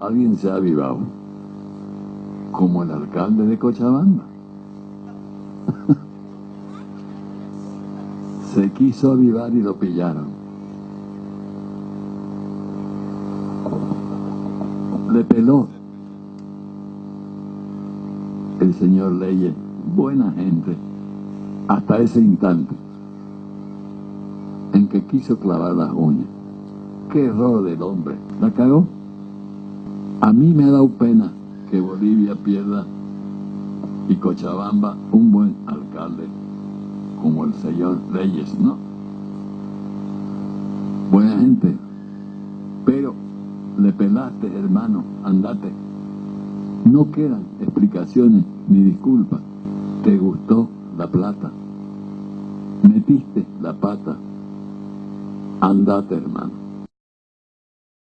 Alguien se ha avivado. Como el alcalde de Cochabamba. se quiso avivar y lo pillaron. Le peló. El señor Leyes, buena gente, hasta ese instante en que quiso clavar las uñas. Qué error del hombre. ¿La cagó? A mí me ha dado pena que Bolivia pierda y Cochabamba un buen alcalde como el señor Reyes, ¿no? Buena gente, pero le pelaste, hermano, andate. No quedan explicaciones ni disculpas. Te gustó la plata. Metiste la pata. Andate, hermano.